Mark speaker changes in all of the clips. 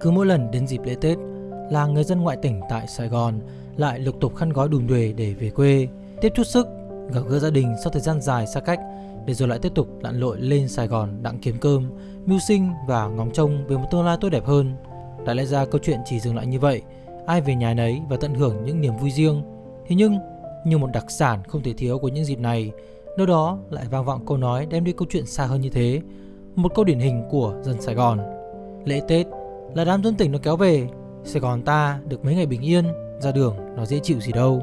Speaker 1: Cứ mỗi lần đến dịp lễ Tết là người dân ngoại tỉnh tại Sài Gòn lại lục tục khăn gói đùm đuề để về quê, tiếp chút sức, gặp gỡ gia đình sau thời gian dài xa cách để rồi lại tiếp tục lặn lội lên Sài Gòn đặng kiếm cơm, mưu sinh và ngóng trông về một tương lai tốt đẹp hơn. Đã lẽ ra câu chuyện chỉ dừng lại như vậy, ai về nhà nấy và tận hưởng những niềm vui riêng. Thế nhưng, như một đặc sản không thể thiếu của những dịp này, nơi đó lại vang vọng câu nói đem đi câu chuyện xa hơn như thế. Một câu điển hình của dân Sài Gòn. Lễ Tết là đám dân tỉnh nó kéo về, Sài Gòn ta được mấy ngày bình yên, ra đường nó dễ chịu gì đâu.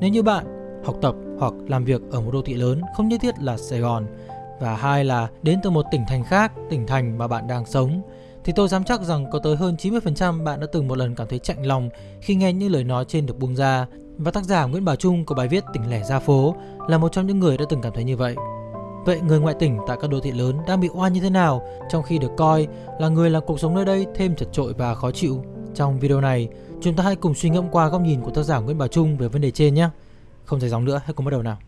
Speaker 1: Nếu như bạn học tập hoặc làm việc ở một đô thị lớn không nhất thiết là Sài Gòn và hai là đến từ một tỉnh thành khác, tỉnh thành mà bạn đang sống thì tôi dám chắc rằng có tới hơn 90% bạn đã từng một lần cảm thấy chạnh lòng khi nghe những lời nói trên được buông ra và tác giả Nguyễn Bảo Trung có bài viết Tỉnh lẻ ra phố là một trong những người đã từng cảm thấy như vậy. Vậy người ngoại tỉnh tại các đô thị lớn đang bị oan như thế nào trong khi được coi là người làm cuộc sống nơi đây thêm chật trội và khó chịu? Trong video này, chúng ta hãy cùng suy ngẫm qua góc nhìn của tác giả Nguyễn Bảo Trung về vấn đề trên nhé. Không dài dòng nữa, hãy cùng bắt đầu nào.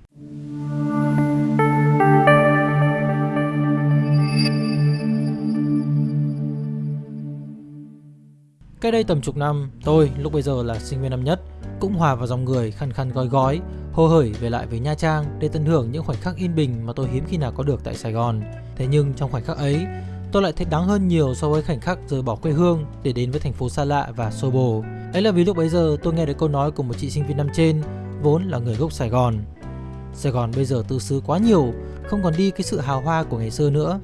Speaker 1: Cách đây tầm chục năm, tôi lúc bây giờ là sinh viên năm nhất cũng hòa vào dòng người khăn khăn gói gói, hồ hởi về lại với Nha Trang để tận hưởng những khoảnh khắc yên bình mà tôi hiếm khi nào có được tại Sài Gòn. Thế nhưng trong khoảnh khắc ấy, tôi lại thấy đáng hơn nhiều so với khoảnh khắc rời bỏ quê hương để đến với thành phố xa lạ và xô bồ. Ấy là vì lúc bấy giờ tôi nghe được câu nói của một chị sinh viên năm trên, vốn là người gốc Sài Gòn. Sài Gòn bây giờ tư xứ quá nhiều, không còn đi cái sự hào hoa của ngày xưa nữa.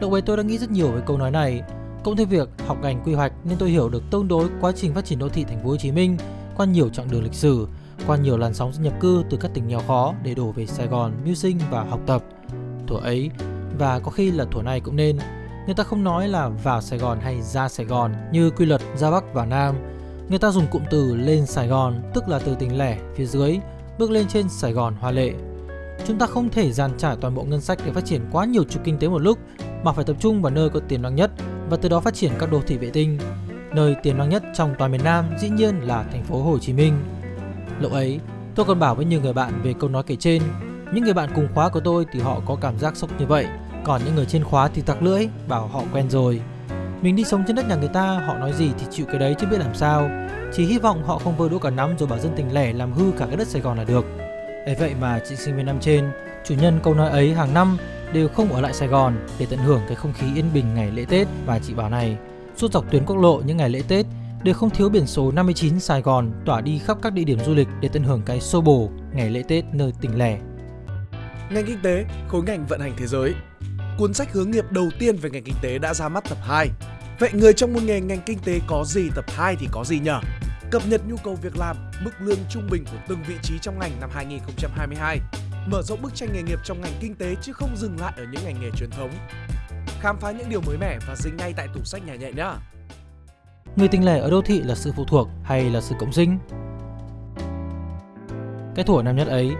Speaker 1: Lúc ấy tôi đã nghĩ rất nhiều về câu nói này, Cộng thêm việc học ngành quy hoạch nên tôi hiểu được tương đối quá trình phát triển đô thị thành phố Hồ Chí Minh qua nhiều chặng đường lịch sử, qua nhiều làn sóng nhập cư từ các tỉnh nghèo khó để đổ về Sài Gòn mưu sinh và học tập. Thuở ấy và có khi là thuở này cũng nên, người ta không nói là vào Sài Gòn hay ra Sài Gòn như quy luật ra Bắc và Nam. Người ta dùng cụm từ lên Sài Gòn, tức là từ tỉnh lẻ phía dưới bước lên trên Sài Gòn hoa lệ. Chúng ta không thể dàn trải toàn bộ ngân sách để phát triển quá nhiều trục kinh tế một lúc mà phải tập trung vào nơi có tiềm năng nhất và từ đó phát triển các đô thị vệ tinh. Nơi tiềm năng nhất trong toàn miền Nam dĩ nhiên là thành phố Hồ Chí Minh. Lúc ấy, tôi còn bảo với nhiều người bạn về câu nói kể trên. Những người bạn cùng khóa của tôi thì họ có cảm giác sốc như vậy, còn những người trên khóa thì tặc lưỡi, bảo họ quen rồi. Mình đi sống trên đất nhà người ta, họ nói gì thì chịu cái đấy chứ biết làm sao. Chỉ hy vọng họ không vơ đũa cả năm rồi bảo dân tình lẻ làm hư cả cái đất Sài Gòn là được. Ấy vậy mà chị sinh viên năm trên, chủ nhân câu nói ấy hàng năm đều không ở lại Sài Gòn để tận hưởng cái không khí yên bình ngày lễ Tết và chị bảo này, suốt dọc tuyến quốc lộ những ngày lễ Tết để không thiếu biển số 59 Sài Gòn tỏa đi khắp các địa điểm du lịch để tận hưởng cái xô bồ ngày lễ Tết nơi tỉnh lẻ.
Speaker 2: Ngành kinh tế, khối ngành vận hành thế giới. Cuốn sách hướng nghiệp đầu tiên về ngành kinh tế đã ra mắt tập 2. Vậy người trong môn nghề ngành kinh tế có gì tập 2 thì có gì nhỉ? Cập nhật nhu cầu việc làm, mức lương trung bình của từng vị trí trong ngành năm 2022 mở rộng bức tranh nghề nghiệp trong ngành kinh tế chứ không dừng lại ở những ngành nghề truyền thống. Khám phá những điều mới mẻ và dính ngay tại tủ sách nhà nhẹ nhé.
Speaker 1: Người tình lẻ ở đô thị là sự phụ thuộc hay là sự cộng sinh? Cái thủa năm nhất ấy,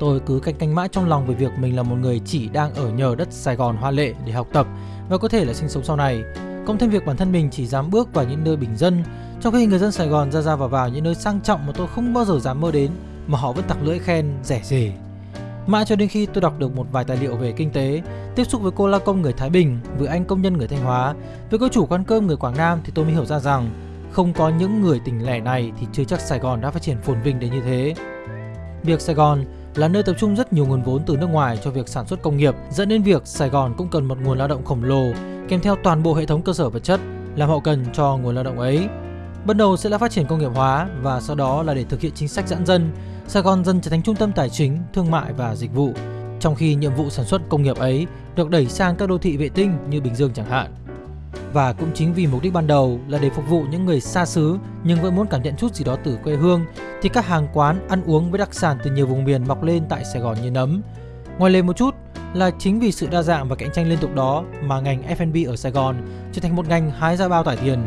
Speaker 1: tôi cứ canh canh mãi trong lòng về việc mình là một người chỉ đang ở nhờ đất Sài Gòn hoa lệ để học tập và có thể là sinh sống sau này. Cộng thêm việc bản thân mình chỉ dám bước vào những nơi bình dân, trong khi người dân Sài Gòn ra ra vào vào những nơi sang trọng mà tôi không bao giờ dám mơ đến mà họ vẫn tặc lưỡi khen rẻ rề. Mãi cho đến khi tôi đọc được một vài tài liệu về kinh tế, tiếp xúc với cô la công người Thái Bình, với anh công nhân người Thanh Hóa, với cô chủ quán cơm người Quảng Nam thì tôi mới hiểu ra rằng không có những người tỉnh lẻ này thì chưa chắc Sài Gòn đã phát triển phồn vinh đến như thế. Việc Sài Gòn là nơi tập trung rất nhiều nguồn vốn từ nước ngoài cho việc sản xuất công nghiệp, dẫn đến việc Sài Gòn cũng cần một nguồn lao động khổng lồ kèm theo toàn bộ hệ thống cơ sở vật chất làm hậu cần cho nguồn lao động ấy. Ban đầu sẽ là phát triển công nghiệp hóa và sau đó là để thực hiện chính sách giãn dân Sài Gòn dần trở thành trung tâm tài chính, thương mại và dịch vụ, trong khi nhiệm vụ sản xuất công nghiệp ấy được đẩy sang các đô thị vệ tinh như Bình Dương chẳng hạn. Và cũng chính vì mục đích ban đầu là để phục vụ những người xa xứ nhưng vẫn muốn cảm nhận chút gì đó từ quê hương thì các hàng quán ăn uống với đặc sản từ nhiều vùng miền mọc lên tại Sài Gòn như nấm. Ngoài lên một chút là chính vì sự đa dạng và cạnh tranh liên tục đó mà ngành F&B ở Sài Gòn trở thành một ngành hái ra bao tải tiền.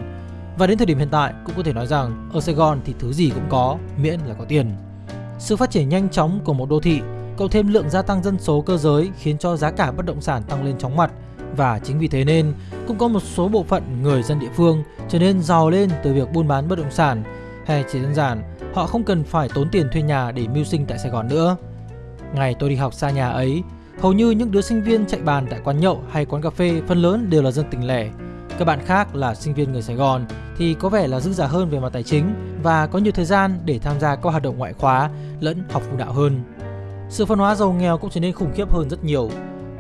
Speaker 1: Và đến thời điểm hiện tại cũng có thể nói rằng ở Sài Gòn thì thứ gì cũng có miễn là có tiền. Sự phát triển nhanh chóng của một đô thị cộng thêm lượng gia tăng dân số cơ giới khiến cho giá cả bất động sản tăng lên chóng mặt và chính vì thế nên cũng có một số bộ phận người dân địa phương trở nên giàu lên từ việc buôn bán bất động sản hay chỉ đơn giản họ không cần phải tốn tiền thuê nhà để mưu sinh tại Sài Gòn nữa. Ngày tôi đi học xa nhà ấy, hầu như những đứa sinh viên chạy bàn tại quán nhậu hay quán cà phê phần lớn đều là dân tỉnh lẻ. Các bạn khác là sinh viên người Sài Gòn thì có vẻ là dư giả hơn về mặt tài chính và có nhiều thời gian để tham gia các hoạt động ngoại khóa lẫn học phụ đạo hơn. Sự phân hóa giàu nghèo cũng trở nên khủng khiếp hơn rất nhiều.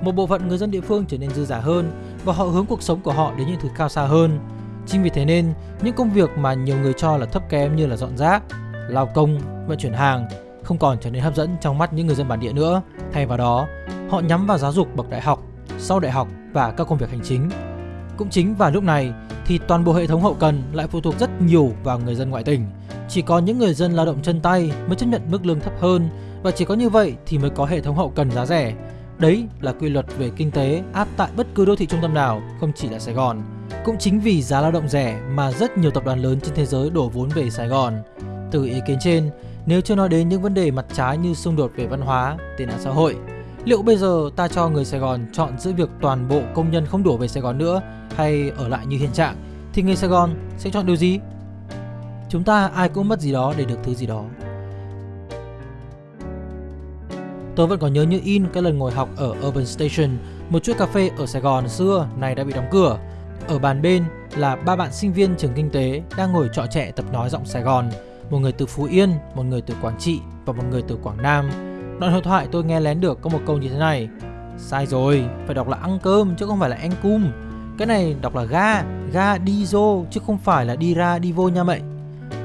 Speaker 1: Một bộ phận người dân địa phương trở nên dư giả hơn và họ hướng cuộc sống của họ đến những thứ cao xa hơn. Chính vì thế nên, những công việc mà nhiều người cho là thấp kém như là dọn rác, lao công, vận chuyển hàng không còn trở nên hấp dẫn trong mắt những người dân bản địa nữa. Thay vào đó, họ nhắm vào giáo dục bậc đại học, sau đại học và các công việc hành chính. Cũng chính vào lúc này thì toàn bộ hệ thống hậu cần lại phụ thuộc rất nhiều vào người dân ngoại tỉnh. Chỉ có những người dân lao động chân tay mới chấp nhận mức lương thấp hơn và chỉ có như vậy thì mới có hệ thống hậu cần giá rẻ. Đấy là quy luật về kinh tế áp tại bất cứ đô thị trung tâm nào, không chỉ là Sài Gòn. Cũng chính vì giá lao động rẻ mà rất nhiều tập đoàn lớn trên thế giới đổ vốn về Sài Gòn. Từ ý kiến trên, nếu chưa nói đến những vấn đề mặt trái như xung đột về văn hóa, tệ nạn xã hội, liệu bây giờ ta cho người Sài Gòn chọn giữa việc toàn bộ công nhân không đổ về Sài Gòn nữa hay ở lại như hiện trạng thì người Sài Gòn sẽ chọn điều gì? Chúng ta ai cũng mất gì đó để được thứ gì đó. Tôi vẫn còn nhớ như in cái lần ngồi học ở Urban Station, một chuỗi cà phê ở Sài Gòn xưa này đã bị đóng cửa. Ở bàn bên là ba bạn sinh viên trường kinh tế đang ngồi trọ trẻ tập nói giọng Sài Gòn, một người từ Phú Yên, một người từ Quảng Trị và một người từ Quảng Nam. Đoạn hội thoại tôi nghe lén được có một câu như thế này. Sai rồi, phải đọc là ăn cơm chứ không phải là ăn cum. Cái này đọc là ga, ga đi vô chứ không phải là đi ra đi vô nha mậy.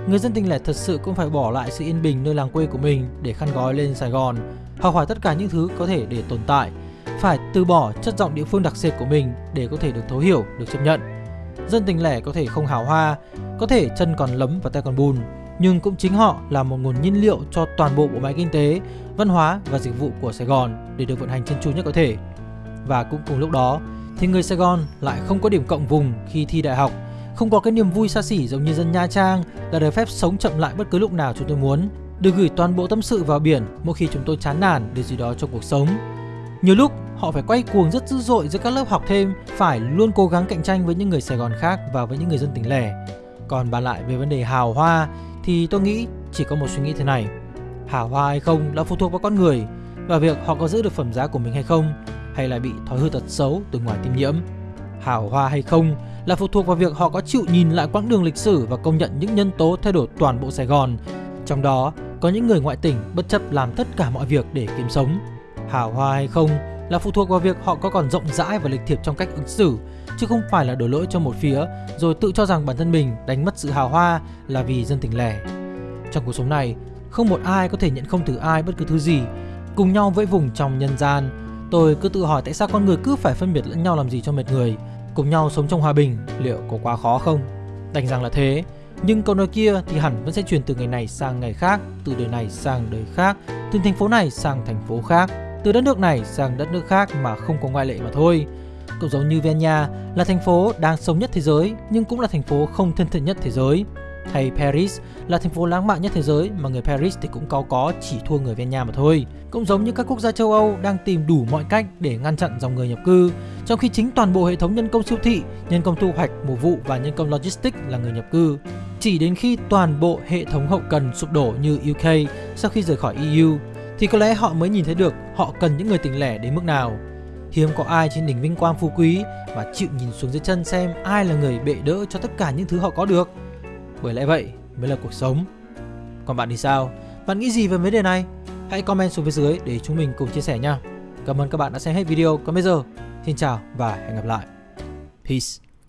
Speaker 1: Người dân tỉnh lẻ thật sự cũng phải bỏ lại sự yên bình nơi làng quê của mình để khăn gói lên Sài Gòn, học hỏi tất cả những thứ có thể để tồn tại. Phải từ bỏ chất giọng địa phương đặc sệt của mình để có thể được thấu hiểu, được chấp nhận. Dân tỉnh lẻ có thể không hào hoa, có thể chân còn lấm và tay còn bùn, nhưng cũng chính họ là một nguồn nhiên liệu cho toàn bộ bộ máy kinh tế, văn hóa và dịch vụ của Sài Gòn để được vận hành chân chu nhất có thể. Và cũng cùng lúc đó, thì người Sài Gòn lại không có điểm cộng vùng khi thi đại học, không có cái niềm vui xa xỉ giống như dân Nha Trang là được phép sống chậm lại bất cứ lúc nào chúng tôi muốn, được gửi toàn bộ tâm sự vào biển mỗi khi chúng tôi chán nản điều gì đó trong cuộc sống. Nhiều lúc họ phải quay cuồng rất dữ dội giữa các lớp học thêm, phải luôn cố gắng cạnh tranh với những người Sài Gòn khác và với những người dân tỉnh lẻ. Còn bàn lại về vấn đề hào hoa thì tôi nghĩ chỉ có một suy nghĩ thế này. Hào hoa hay không là phụ thuộc vào con người và việc họ có giữ được phẩm giá của mình hay không hay là bị thói hư tật xấu từ ngoài tiêm nhiễm. Hào hoa hay không là phụ thuộc vào việc họ có chịu nhìn lại quãng đường lịch sử và công nhận những nhân tố thay đổi toàn bộ Sài Gòn. Trong đó có những người ngoại tỉnh bất chấp làm tất cả mọi việc để kiếm sống. Hào hoa hay không là phụ thuộc vào việc họ có còn rộng rãi và lịch thiệp trong cách ứng xử, chứ không phải là đổ lỗi cho một phía rồi tự cho rằng bản thân mình đánh mất sự hào hoa là vì dân tỉnh lẻ. Trong cuộc sống này, không một ai có thể nhận không từ ai bất cứ thứ gì, cùng nhau vẫy vùng trong nhân gian. Tôi cứ tự hỏi tại sao con người cứ phải phân biệt lẫn nhau làm gì cho mệt người, cùng nhau sống trong hòa bình, liệu có quá khó không? Đành rằng là thế, nhưng câu nói kia thì hẳn vẫn sẽ truyền từ ngày này sang ngày khác, từ đời này sang đời khác, từ thành phố này sang thành phố khác, từ đất nước này sang đất nước khác mà không có ngoại lệ mà thôi. Cũng giống như Vienna là thành phố đang sống nhất thế giới nhưng cũng là thành phố không thân thiện nhất thế giới. Hay Paris là thành phố lãng mạn nhất thế giới mà người Paris thì cũng có có chỉ thua người Vienna mà thôi. Cũng giống như các quốc gia châu Âu đang tìm đủ mọi cách để ngăn chặn dòng người nhập cư, trong khi chính toàn bộ hệ thống nhân công siêu thị, nhân công thu hoạch, mùa vụ và nhân công logistics là người nhập cư. Chỉ đến khi toàn bộ hệ thống hậu cần sụp đổ như UK sau khi rời khỏi EU thì có lẽ họ mới nhìn thấy được họ cần những người tỉnh lẻ đến mức nào. Hiếm có ai trên đỉnh vinh quang phú quý mà chịu nhìn xuống dưới chân xem ai là người bệ đỡ cho tất cả những thứ họ có được. Bởi lẽ vậy mới là cuộc sống. Còn bạn thì sao? Bạn nghĩ gì về vấn đề này? Hãy comment xuống phía dưới để chúng mình cùng chia sẻ nha. Cảm ơn các bạn đã xem hết video. Còn bây giờ, xin chào và hẹn gặp lại. Peace.